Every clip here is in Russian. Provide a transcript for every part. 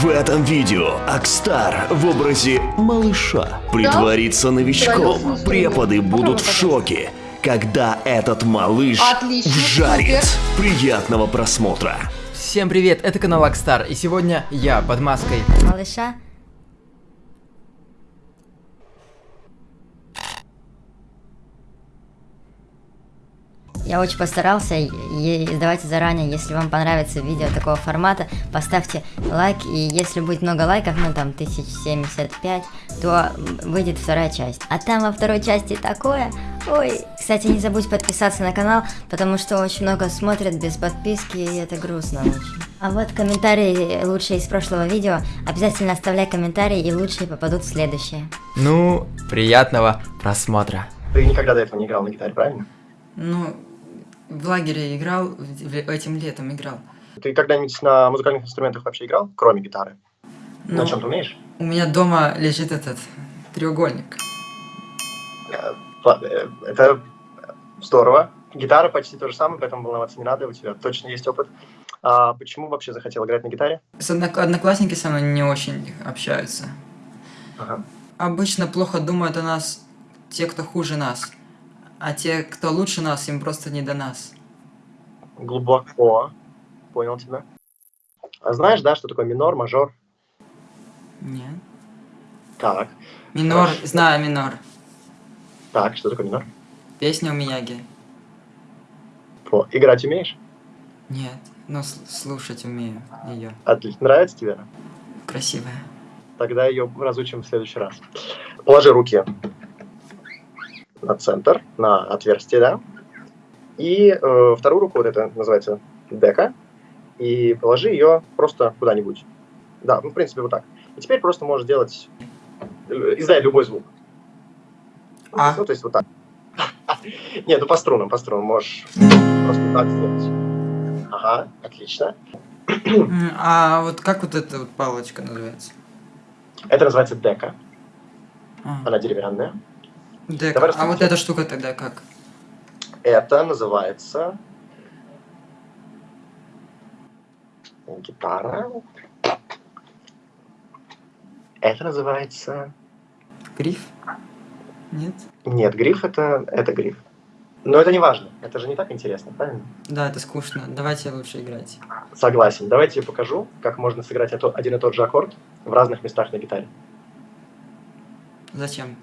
В этом видео Акстар в образе малыша притворится новичком. Преподы будут в шоке, когда этот малыш Отлично, супер. Приятного просмотра. Всем привет, это канал Акстар, и сегодня я под маской. малыша. Я очень постарался, и и давайте заранее, если вам понравится видео такого формата, поставьте лайк, и если будет много лайков, ну там 1075, то выйдет вторая часть. А там во второй части такое, ой, кстати, не забудь подписаться на канал, потому что очень много смотрят без подписки, и это грустно очень. А вот комментарии лучшие из прошлого видео, обязательно оставляй комментарии, и лучшие попадут в следующее. Ну, приятного просмотра. Ты никогда до этого не играл на гитаре, правильно? Ну, в лагере играл, в- этим летом играл. Ты когда-нибудь на музыкальных инструментах вообще играл, кроме гитары? Но На чем ты умеешь? у меня дома лежит этот треугольник. Э, э, Это здорово. Гитара почти то же самое, поэтому волноваться не надо, у тебя точно есть опыт. А почему вообще захотел играть на гитаре? С однок- одноклассники со мной не очень общаются. Ага. Обычно плохо думают о нас те, кто хуже нас. А те, кто лучше нас, им просто не до нас. Глубоко. Понял тебя. А знаешь, да, что такое минор, мажор? Нет. Так. Минор, Хорошо. знаю минор. Так, что такое минор? Песня у Мияги. По. Играть умеешь? Нет, но слушать умею ее. Отлично. Нравится тебе? Красивая. Тогда ее разучим в следующий раз. Положи руки на центр, на отверстие, да? И э, вторую руку, вот это называется дека, и положи ее просто куда-нибудь. Да, ну, в принципе, вот так. И теперь просто можешь делать, э, издай любой звук. А? Ну, то есть вот так. Нет, ну по струнам, по струнам можешь просто так сделать. Ага, отлично. А вот как вот эта вот палочка называется? Это называется дека, А, она деревянная. Дека. давай А вот эта штука тогда как? Это называется гитара. Это называется... Гриф? Нет? Нет, гриф это, это гриф. Но это не важно. Это же не так интересно, правильно? Да, это скучно. Давайте лучше играть. Согласен. Давайте я покажу, как можно сыграть один и тот же аккорд в разных местах на гитаре. Зачем?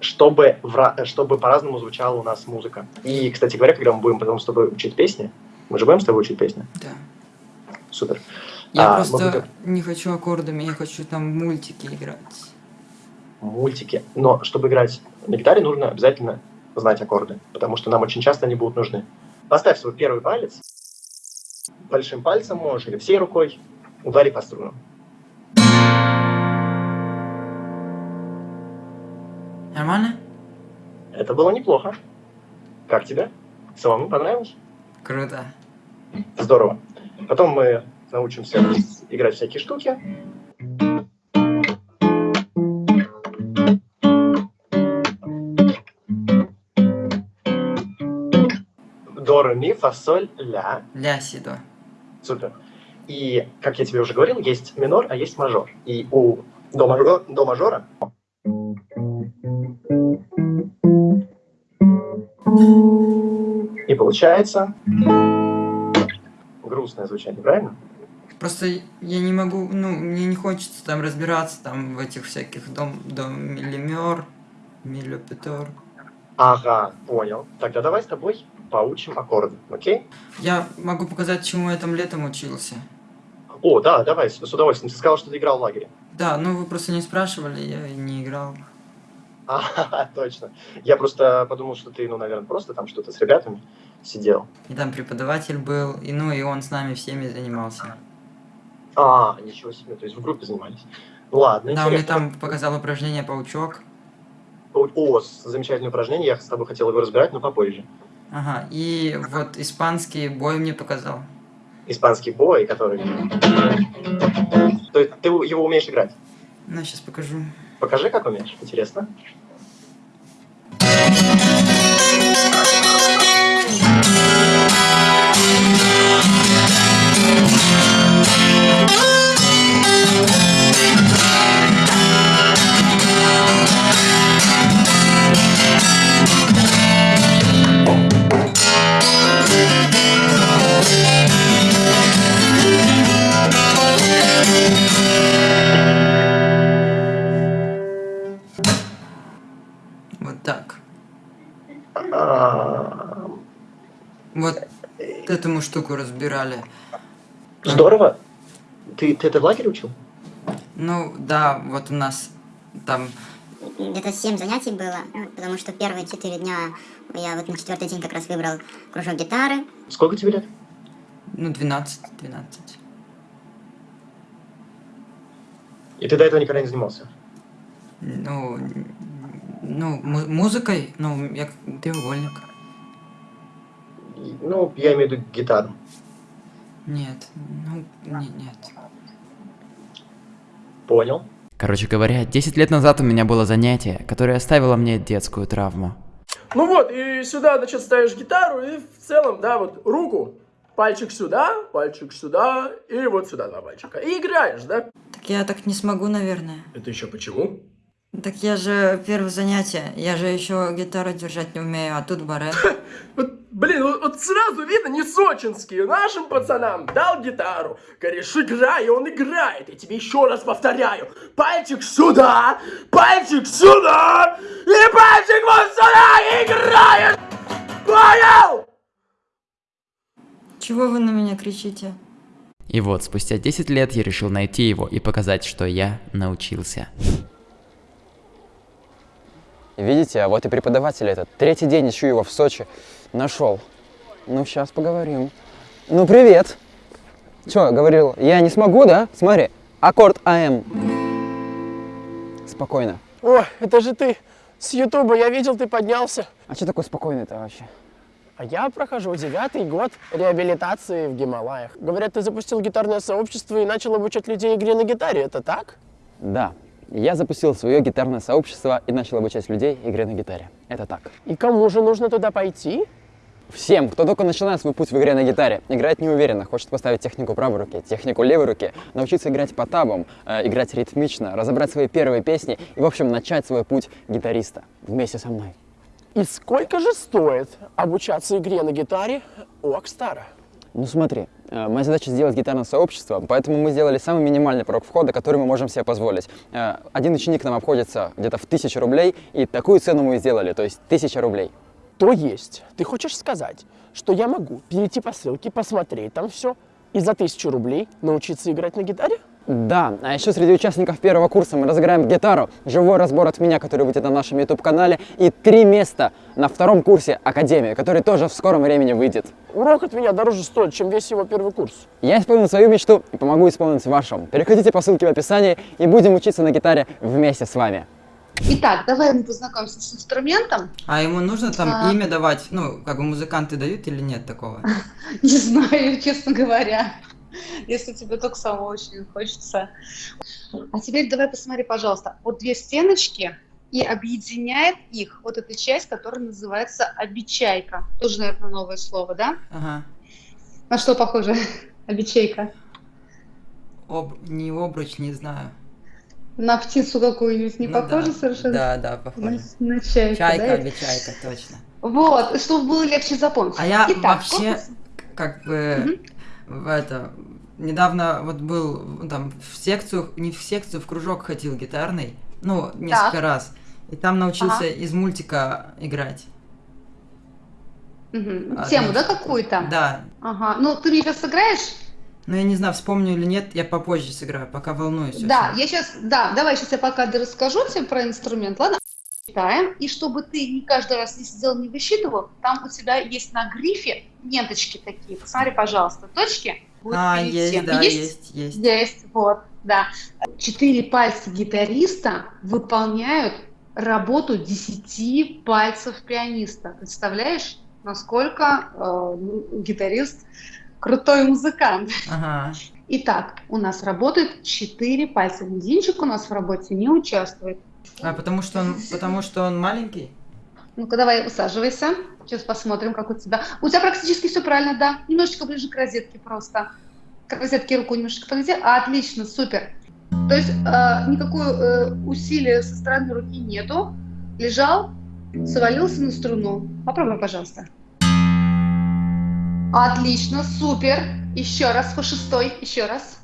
Чтобы, в чтобы по-разному звучала у нас музыка. И, кстати говоря, когда мы будем потом с тобой учить песни, мы же будем с тобой учить песни? Да. Супер. Я А, просто будем- не хочу аккордами, я хочу там мультики играть. мультики. Но чтобы играть на гитаре, нужно обязательно знать аккорды, потому что нам очень часто они будут нужны. Поставь свой первый палец, большим пальцем можешь или всей рукой, удари по струнам. Нормально? Это было неплохо. Как тебе? Самому понравилось? Круто. Здорово. Потом мы научимся играть всякие штуки. До, ре, ми, фа, соль, ля. Ля сидо. Супер. И, как я тебе уже говорил, есть минор, а есть мажор. И у до, мажор- до мажора и получается грустное звучание, правильно? Просто я не могу, ну, мне не хочется там разбираться там в этих всяких дом, дом миллимер, миллипетор. Ага, понял. Тогда давай с тобой поучим аккорды, окей? Я могу показать, чему я там летом учился. О, да, давай, с, с удовольствием. Ты сказал, что ты играл в лагере. Да, ну вы просто не спрашивали, я не играл. А, точно. Я просто подумал, что ты, ну, наверное, просто там что-то с ребятами сидел. И там преподаватель был, и ну и он с нами всеми занимался. А, ничего себе, то есть в группе занимались. Ладно, Да, он мне интересно. там показал упражнение паучок. О, замечательное упражнение, я с тобой хотел его разбирать, но попозже. Ага, и вот испанский бой мне показал. Испанский бой, который... То есть ты его умеешь играть? Ну, сейчас покажу. Покажи, как умеешь, интересно. Вот так. Вот эту мы штуку разбирали. Здорово. Ты, ты это в лагере учил? Ну, да, вот у нас там... Где-то 7 занятий было, потому что первые 4 дня я вот на четвертый день как раз выбрал кружок гитары. Сколько тебе лет? Ну, 12, 12. И ты до этого никогда не занимался? Ну, ну, му- музыкой, ну, я треугольник. Ну, я имею в виду гитару. Нет, ну, не- нет. Понял. Короче говоря, 10 лет назад у меня было занятие, которое оставило мне детскую травму. Ну вот, и сюда, значит, ставишь гитару, и в целом, да, вот руку, пальчик сюда, пальчик сюда, и вот сюда два пальчика. И играешь, да? Так я так не смогу, наверное. Это еще почему? Так я же первое занятие, я же еще гитару держать не умею, а тут баре. Вот, блин, вот, вот сразу видно, не сочинский. Нашим пацанам дал гитару. Говоришь, играй, и он играет. Я тебе еще раз повторяю. Пальчик сюда, пальчик сюда, и пальчик вот сюда, играешь. Понял? Чего вы на меня кричите? И вот, спустя 10 лет я решил найти его и показать, что я научился. Видите, а вот и преподаватель этот. Третий день ищу его в Сочи. Нашел. Ну, сейчас поговорим. Ну, привет. Че, говорил, я не смогу, да? Смотри, аккорд АМ. Спокойно. О, это же ты с Ютуба. Я видел, ты поднялся. А что такое спокойный-то вообще? А я прохожу девятый год реабилитации в Гималаях. Говорят, ты запустил гитарное сообщество и начал обучать людей игре на гитаре. Это так? Да, я запустил свое гитарное сообщество и начал обучать людей игре на гитаре. Это так. И кому же нужно туда пойти? Всем, кто только начинает свой путь в игре на гитаре, играет неуверенно, хочет поставить технику правой руки, технику левой руки, научиться играть по табам, э, играть ритмично, разобрать свои первые песни и, в общем, начать свой путь гитариста вместе со мной. И сколько же стоит обучаться игре на гитаре у Акстара? Ну смотри, э, моя задача сделать гитарное сообщество, поэтому мы сделали самый минимальный порог входа, который мы можем себе позволить. Э, Один ученик нам обходится где-то в тысячу рублей, и такую цену мы сделали, то есть тысяча рублей. То есть, ты хочешь сказать, что я могу перейти по ссылке, посмотреть там все, и за тысячу рублей научиться играть на гитаре? Да, а еще среди участников первого курса мы разыграем гитару, живой разбор от меня, который будет на нашем YouTube-канале, и три места на втором курсе Академии, который тоже в скором времени выйдет. Урок от меня дороже стоит, чем весь его первый курс. Я исполнил свою мечту и помогу исполнить вашу. Переходите по ссылке в описании и будем учиться на гитаре вместе с вами. Итак, давай мы познакомимся с инструментом. А ему нужно там А. имя давать? Ну, как бы музыканты дают или нет такого? Не знаю, честно говоря. Если тебе только самого очень хочется. А теперь давай посмотри, пожалуйста. Вот две стеночки, и объединяет их вот эта часть, которая называется обечайка. Тоже, наверное, новое слово, да? Ага. На что похоже обечайка? Об... Не обруч, не знаю. На птицу какую-нибудь не Ну похоже да. совершенно? Да, да, На, похоже. на чайку, Чайка, да? обечайка, точно. Вот, чтобы было легче запомнить. А я Итак, вообще, корпус- как бы, в это, недавно вот был ну, там в секцию, не в секцию, в кружок ходил гитарный, ну, несколько Так. раз. И там научился Ага. из мультика играть. Одну Тему, да, какую-то? Да. Ага. Ну, ты мне сейчас сыграешь? Но я не знаю, вспомню или нет, я попозже сыграю, пока волнуюсь. Да, очень. я сейчас, да, давай сейчас я пока расскажу тебе про инструмент, ладно? Читаем, и чтобы ты не каждый раз не сидел, не высчитывал, там у тебя есть на грифе ленточки такие, посмотри, пожалуйста, точки. будет А, есть, тем. да, есть? есть, есть. Есть, вот, да. Четыре пальца гитариста выполняют работу десяти пальцев пианиста. Представляешь, насколько э, ну, гитарист крутой музыкант? Ага. Итак, у нас работает четыре пальца. Мизинчик у нас в работе не участвует. А потому что он, потому что он маленький? Ну-ка, давай усаживайся. Сейчас посмотрим, как у тебя. У тебя практически все правильно, да. Немножечко ближе к розетке просто. К розетке руку немножечко подойди. Отлично, супер. То есть э, никакого э, усилия со стороны руки нету. Лежал, свалился на струну. Попробуй, пожалуйста. Отлично, супер. Еще раз, по шестой, еще раз.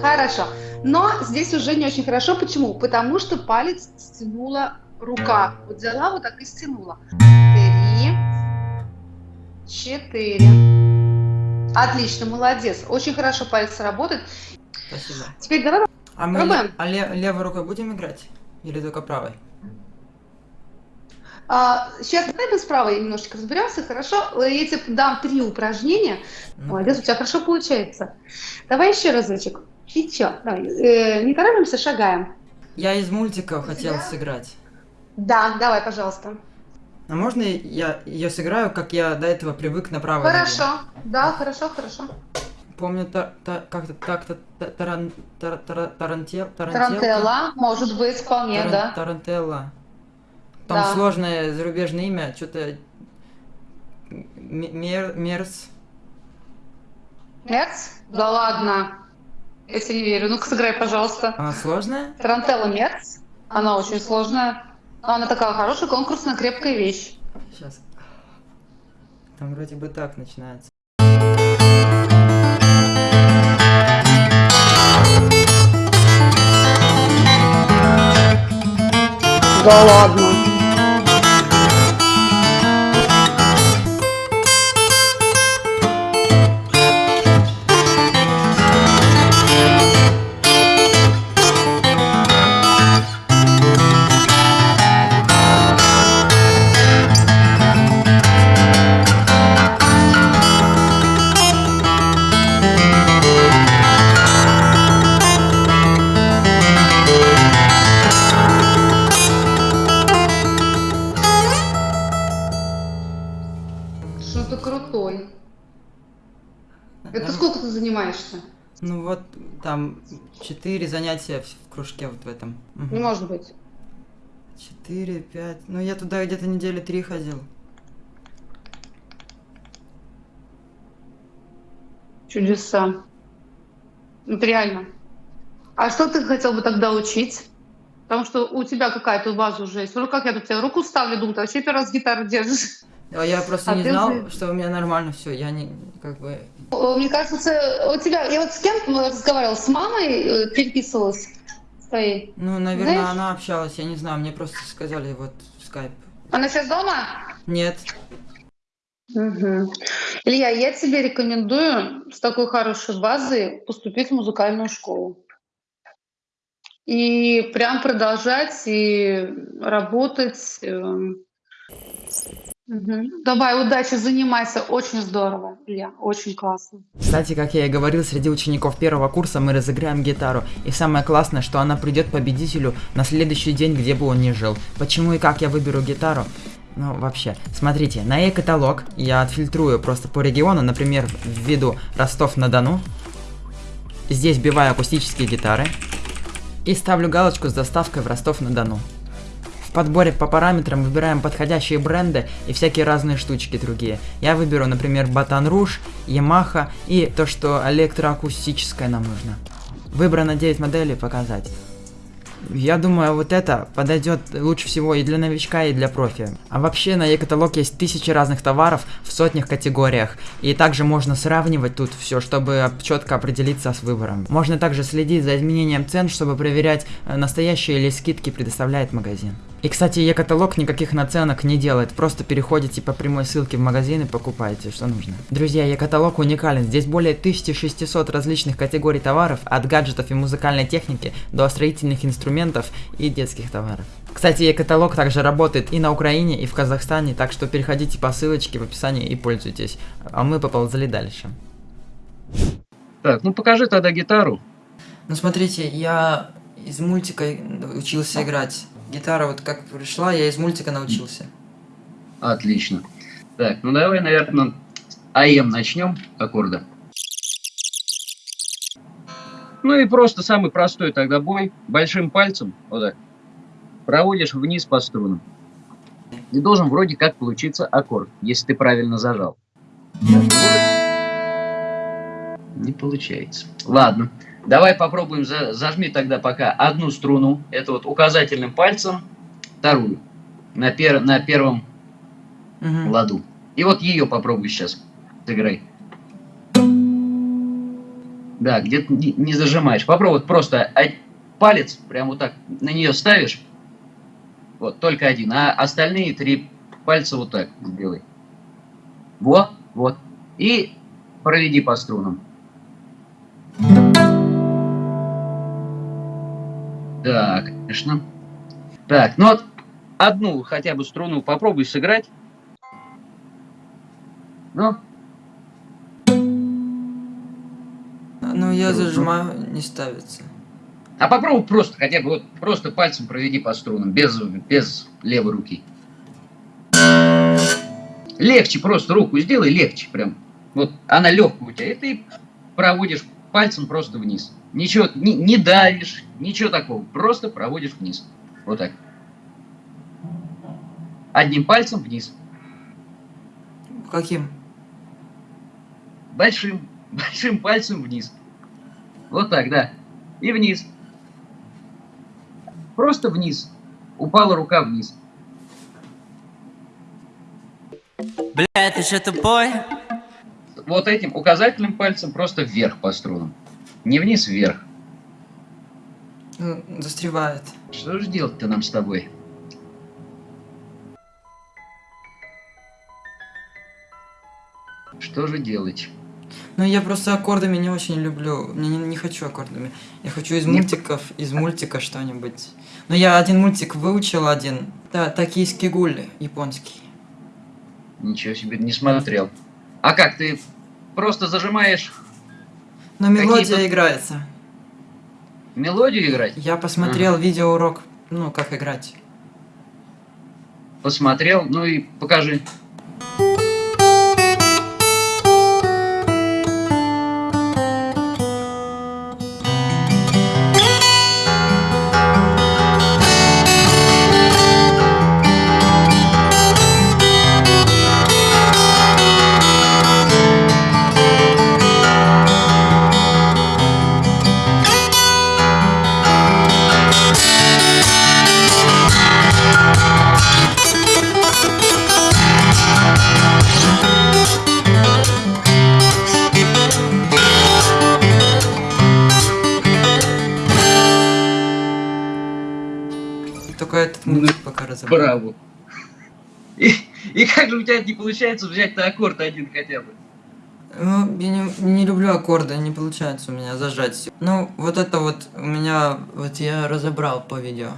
Хорошо. Но здесь уже не очень хорошо. Почему? Потому что палец стянула рука. Вот взяла вот так и стянула. Три, четыре. Отлично, молодец. Очень хорошо пальцы работают. Спасибо. Теперь давай А мы Пробуем? а ле- левой рукой будем играть? Или только правой? А, сейчас давай мы с правой немножечко разберемся, хорошо? Я тебе дам три упражнения. Ну, Молодец, у тебя хорошо получается. Давай еще разочек. Еще. Давай. Э, не торопимся, шагаем. Я из мультика хотел сыграть. Да, давай, пожалуйста. А можно я ее сыграю, как я до этого привык на правой ноге? Хорошо. Да, хорошо, хорошо. Помню, та, та- как-то так-то та- таран, тара- тара- тарантел? Тарантелла, может быть, вполне, Таран- да. Тарантелла. Там Да. сложное зарубежное имя, что-то... Мер, мерс. Мерц? Да ладно. Я тебе не верю. Ну-ка, сыграй, пожалуйста. Она сложная? Тарантелла Мерц. Она очень сложная. Она такая хорошая, конкурсная, крепкая вещь. Сейчас. Там вроде бы так начинается. Да ладно. Там четыре занятия в, кружке вот в этом. Мгм. Не может быть. Четыре, пять. Ну я туда где-то недели три ходил. Чудеса. Вот реально. А что ты хотел бы тогда учить? Потому что у тебя какая-то база уже есть. Ну как я тут тебе руку ставлю, думаю, ты вообще первый раз гитару держишь. А я просто А не знал, уже- что у меня нормально все. Я не, как бы... О, Мне кажется, у тебя... Я вот с кем разговаривала? С мамой э, переписывалась? С твоей? Ну, наверное, Знаешь- она общалась, я не знаю, мне просто сказали вот в скайп. Она сейчас дома? Нет. Мгм. Илья, я тебе рекомендую с такой хорошей базой поступить в музыкальную школу. И прям продолжать и работать. Мгм. Давай, удачи, занимайся. Очень здорово, Илья, очень классно. Кстати, как я и говорил, среди учеников первого курса мы разыграем гитару. И самое классное, что она придет победителю на следующий день, где бы он ни жил. Почему и как я выберу гитару? Ну, вообще, смотрите, на e-каталог я отфильтрую просто по региону, например, введу Ростов-на-Дону. Здесь вбиваю акустические гитары. И ставлю галочку с доставкой в Ростов-на-Дону. Подборе по параметрам выбираем подходящие бренды и всякие разные штучки другие. Я выберу, например, Батан Руж, Yamaha и то, что электроакустическое нам нужно. Выбрано 9 моделей показать. Я думаю, вот это подойдет лучше всего и для новичка, и для профи. А вообще на e-каталог есть тысячи разных товаров в сотнях категориях. И также можно сравнивать тут все, чтобы четко определиться с выбором. Можно также следить за изменением цен, чтобы проверять, э, настоящие ли скидки предоставляет магазин. И, кстати, e-каталог никаких наценок не делает, просто переходите по прямой ссылке в магазин и покупаете, что нужно. Друзья, e-каталог уникален, здесь более 1600 различных категорий товаров, от гаджетов и музыкальной техники до строительных инструментов и детских товаров. Кстати, e-каталог также работает и на Украине, и в Казахстане, так что переходите по ссылочке в описании и пользуйтесь. А мы поползли дальше. Так, ну покажи тогда гитару. Ну смотрите, я из мультика учился играть. Гитара вот как пришла, я из мультика научился. Отлично. Так, ну давай, наверное, АМ начнем аккорда. Ну и просто самый простой тогда бой. Большим пальцем, вот так, проводишь вниз по струнам. И должен вроде как получиться аккорд, если ты правильно зажал. Не получается. Ладно. Давай попробуем, за- зажми тогда пока одну струну, это вот указательным пальцем, вторую, на, пер, на первом Мгм. ладу. И вот ее попробуй сейчас сыграй. Да, где-то не, не зажимаешь. Попробуй вот просто палец прям вот так на нее ставишь. Вот, только один. А остальные три пальца вот так сделай. Во, Вот. И проведи по струнам. Да, конечно. Так, ну вот одну хотя бы струну попробуй сыграть. Ну, Ну, я зажимаю, не ставится. а попробуй просто, хотя бы вот просто пальцем проведи по струнам, без, без левой руки. Легче просто руку сделай, легче прям. Вот она легкая у тебя, и ты проводишь пальцем просто вниз. Ничего, не, не давишь, ничего такого, просто проводишь вниз. Вот так. Одним пальцем вниз. Каким? Большим, большим пальцем вниз. Вот так, да. И вниз. Просто вниз. Упала рука вниз. Бля, ты же тупой? Вот этим указательным пальцем просто вверх по струнам. Не вниз, вверх. Ну, застревает. Что же делать-то нам с тобой? Что же делать? Ну, я просто аккордами не очень люблю. Не, не, не хочу аккордами. Я хочу из мультиков, из мультика что-нибудь. Но я один мультик выучил один. Да, токийский гуль японский. Ничего себе, не смотрел. А как, ты просто зажимаешь Но мелодия Какие-то- играется. мелодию играть? Я посмотрел видеоурок, ну, как играть. Посмотрел, ну и покажи. И, как же у тебя не получается взять-то аккорд один хотя бы? Ну, я не, не люблю аккорды, не получается у меня зажать. Ну, вот это вот у меня, вот я разобрал по видео.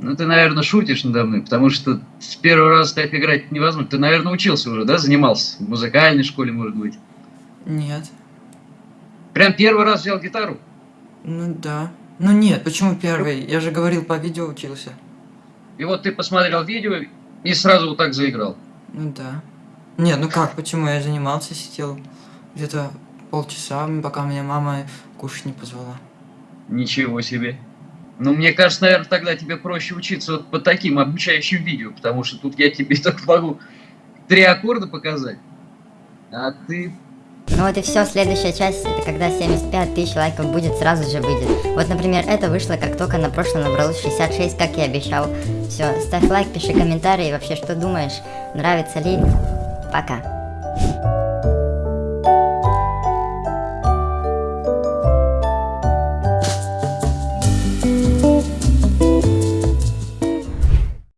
Ну, ты, наверное, шутишь надо мной, потому что с первого раза так играть невозможно. Ты, наверное, учился уже, да, занимался? В музыкальной школе, может быть. Нет. Прям первый раз взял гитару? Ну да. Ну нет, почему первый? Я же говорил, по видео учился. И вот ты посмотрел видео и сразу вот так заиграл. Ну да. Нет, ну как, почему? Я занимался, сидел где-то полчаса, пока меня мама кушать не позвала. Ничего себе. Ну, мне кажется, наверное, тогда тебе проще учиться вот по таким обучающим видео, потому что тут я тебе только могу три аккорда показать, а ты... Ну вот и все, следующая часть, это когда 75 тысяч лайков будет, сразу же выйдет. Вот, например, это вышло, как только на прошлом набралось 66, как и обещал. Все, ставь лайк, пиши комментарии, вообще, что думаешь, нравится ли. Пока.